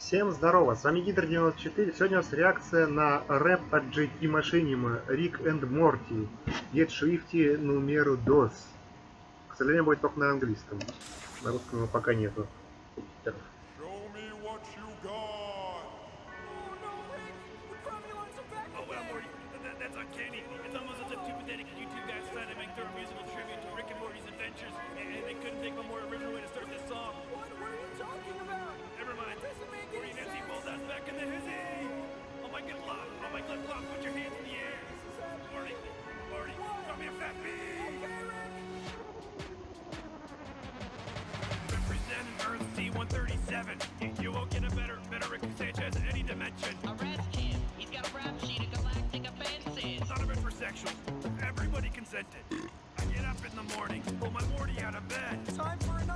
Всем здорово, с вами Гидр94. Сегодня у нас реакция на рэп от JT Машинима Рик энд Морти. Get Swifty номеру DOS. К сожалению, будет только на английском. На русском его пока нету.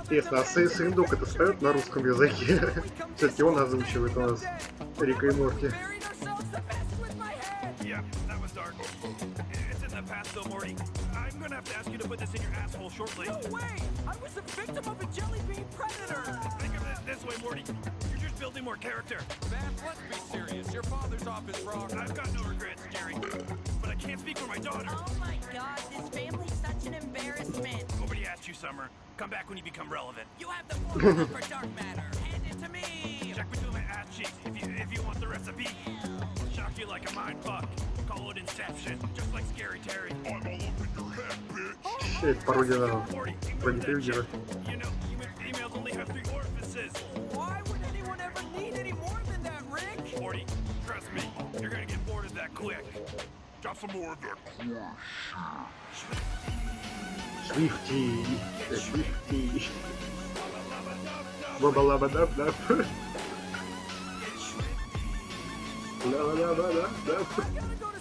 Интересно, а Сэй- Сэндук это споет на русском языке? Все-таки он озвучивает у нас Рика и Морти. That was dark. It's in the past though, Morty. I'm gonna have to ask you to put this in your asshole shortly. No way! I was the victim of a jelly bean predator. Think of it this way, Morty. You're just building more character. Man, let's be serious. Your father's off his rock. I've got no regrets, Jerry. But I can't speak for my daughter. Oh my god, this family's such an embarrassment. Nobody asked you, Summer. Come back when you become relevant. You have the formula for dark matter. Hand it to me. Check between my ass cheeks if you if you want the recipe. Shock you like a mind fuck. Call it Inception, just like Scary Terry. I'm all up in oh, your head, bitch. It's parodia da Freddy You know, females only have three orifices. Why would anyone ever need any more than that, Rick? Morty, trust me, you're gonna get bored of that quick. Drop some more of that Swifty, the Swifty. Rubba lubba dub dub. Lubba lubba dub dub.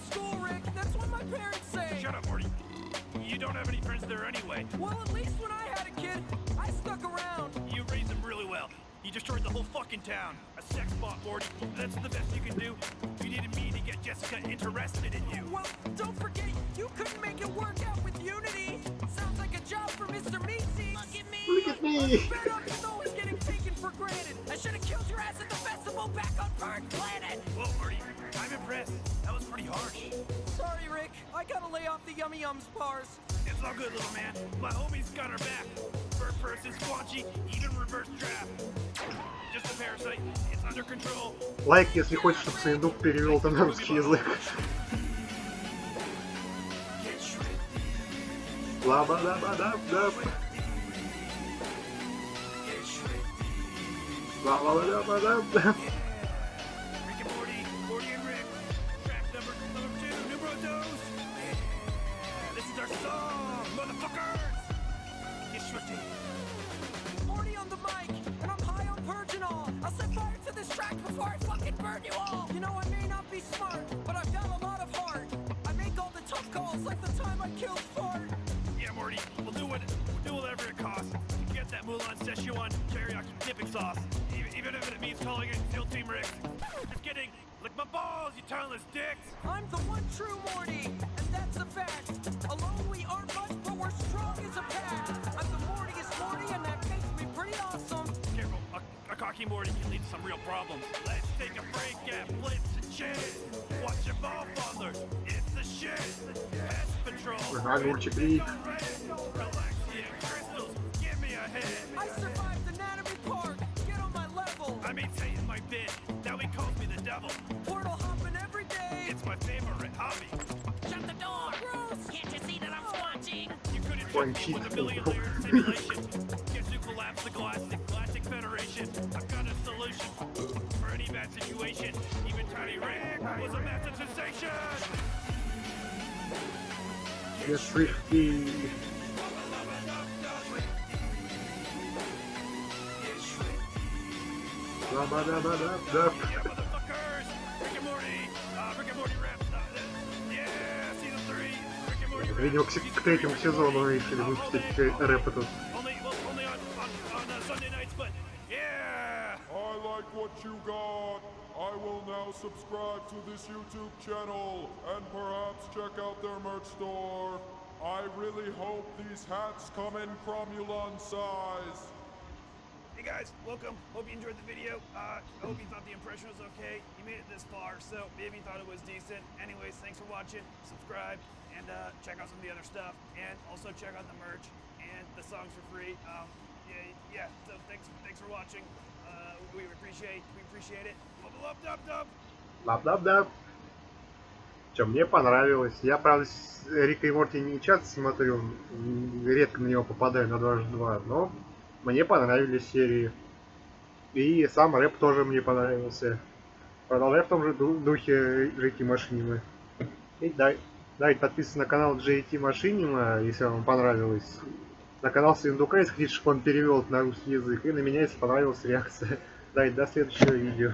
Have any friends there anyway. Well, at least when I had a kid, I stuck around. You raised him really well. You destroyed the whole fucking town. A sex bot, Morty. That's the best you can do. You needed me to get Jessica interested in you. Well, don't forget, you couldn't make it work out with Unity. Sounds like a job for Mr. Meeseeks. Look at me. Look at me. Bet on you always getting taken for granted. I should have killed your ass at the festival back on Burn Planet. Whoa, Morty. I'm impressed. That was pretty harsh. Sorry, Rick. I gotta lay off the yummy yums bars. It's all good, little man. My homie's got our back. First person squanchy, even reverse draft. Just a parasite. It's under control. Лайк, если хочешь, чтобы Сэндук перевел это на русский язык. Ла-ба-да-ба-даб-даб. Ла-ла-ла-да-ба-даб-даб. Rick burn you all. You know, I may not be smart, but I've got a lot of heart. I make all the tough calls like the time I killed Fart. Yeah, Morty, we'll do what we'll do whatever it costs to get that Mulan Szechuan teriyaki dipping sauce, even, even if it means calling it SEAL Team Rick. Just kidding. Lick my balls, you toneless dicks. I'm the one true Morty, and that's a fact. can lead to some real problems. Let's take a break at Blips and Chitz. Watch your ball father. It's the shit. Pest patrol. We're hard. I survived anatomy park. Get on my level. I my. Now he calls me the devil. Portal hopping every day. It's my favorite hobby. Shut the door. Gross. Can't you see that I'm? You couldn't with a simulation. Guess the glass situation. Even Tiny Rick was a massive sensation. Get Swifty. Ла-ба-да-ба-даб-даб. Yeah, motherfuckers! Rick and Morty! Uh, Rick and Morty raps. Uh, yeah, season three. Rick and Morty Видимо, к, raps. к третьему сезону решили выпустить э, рэп этот. Only, well, only on, on, on uh, Sunday nights, but yeah! Like what you got. I will now subscribe to this YouTube channel and perhaps check out their merch store. I really hope these hats come in cromulon size. Hey guys, welcome. Hope you enjoyed the video. Uh, I hope you thought the impression was okay. You made it this far, so maybe you thought it was decent. Anyways, thanks for watching. Subscribe and uh, check out some of the other stuff, and also check out the merch and the songs for free. Um, yeah, yeah. So thanks, thanks for watching. Uh, Лап-дап-дап. Че, мне понравилось. Я, правда, Рика и Морти не часто смотрю, редко на него попадаю на дважды два, но мне понравились серии. И сам рэп тоже мне понравился. Продолжай в том же ду- духе Рики Машинима. И дай, давайте подписывайтесь на канал JT Машинима, если вам понравилось. На канал Свиндука, если хотите, чтобы он перевел на русский язык. И на меня, если понравилась реакция. Давайте до следующего видео.